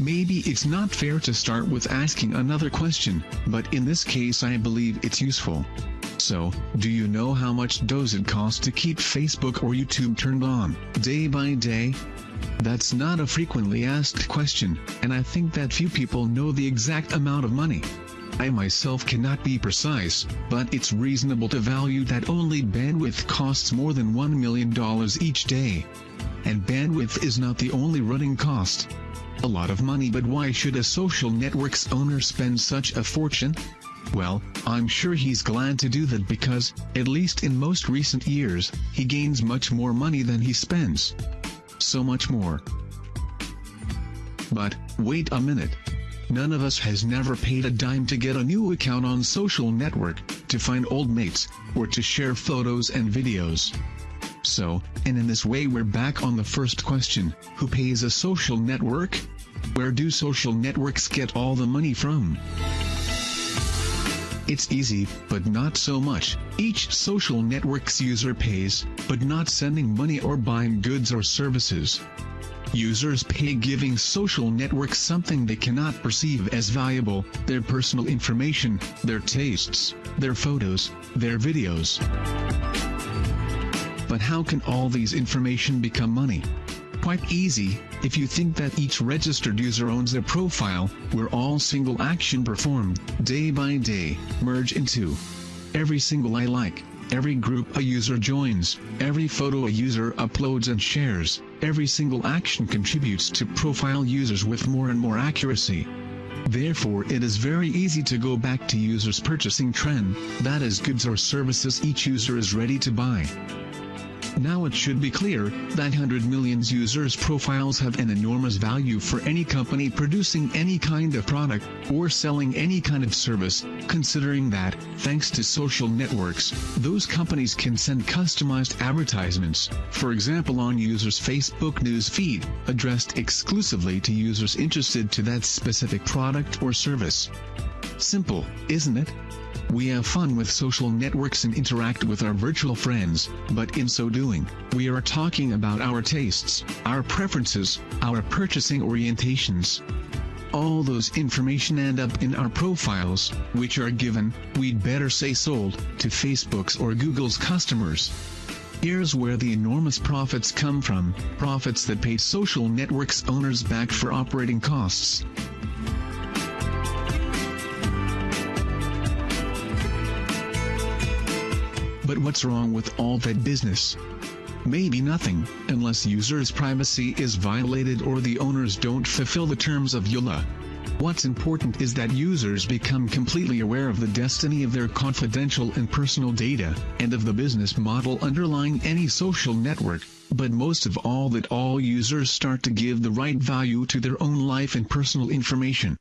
Maybe it's not fair to start with asking another question, but in this case I believe it's useful. So, do you know how much does it cost to keep Facebook or YouTube turned on, day by day? That's not a frequently asked question, and I think that few people know the exact amount of money. I myself cannot be precise, but it's reasonable to value that only bandwidth costs more than $1 million each day. And bandwidth is not the only running cost. A lot of money but why should a social network's owner spend such a fortune? Well, I'm sure he's glad to do that because, at least in most recent years, he gains much more money than he spends. So much more. But, wait a minute. None of us has never paid a dime to get a new account on social network, to find old mates, or to share photos and videos. So, and in this way we're back on the first question, who pays a social network? Where do social networks get all the money from? It's easy, but not so much. Each social network's user pays, but not sending money or buying goods or services. Users pay giving social networks something they cannot perceive as valuable, their personal information, their tastes, their photos, their videos. But how can all these information become money? Quite easy, if you think that each registered user owns their profile, where all single action performed, day by day, merge into every single I like, every group a user joins, every photo a user uploads and shares, every single action contributes to profile users with more and more accuracy. Therefore it is very easy to go back to users purchasing trend, that is goods or services each user is ready to buy. Now it should be clear that 100 million users' profiles have an enormous value for any company producing any kind of product, or selling any kind of service, considering that, thanks to social networks, those companies can send customized advertisements, for example on users' Facebook news feed, addressed exclusively to users interested to that specific product or service. Simple, isn't it? We have fun with social networks and interact with our virtual friends, but in so doing, we are talking about our tastes, our preferences, our purchasing orientations. All those information end up in our profiles, which are given, we'd better say sold, to Facebook's or Google's customers. Here's where the enormous profits come from, profits that pay social networks owners back for operating costs. What's wrong with all that business? Maybe nothing, unless users' privacy is violated or the owners don't fulfill the terms of EULA. What's important is that users become completely aware of the destiny of their confidential and personal data, and of the business model underlying any social network, but most of all that all users start to give the right value to their own life and personal information.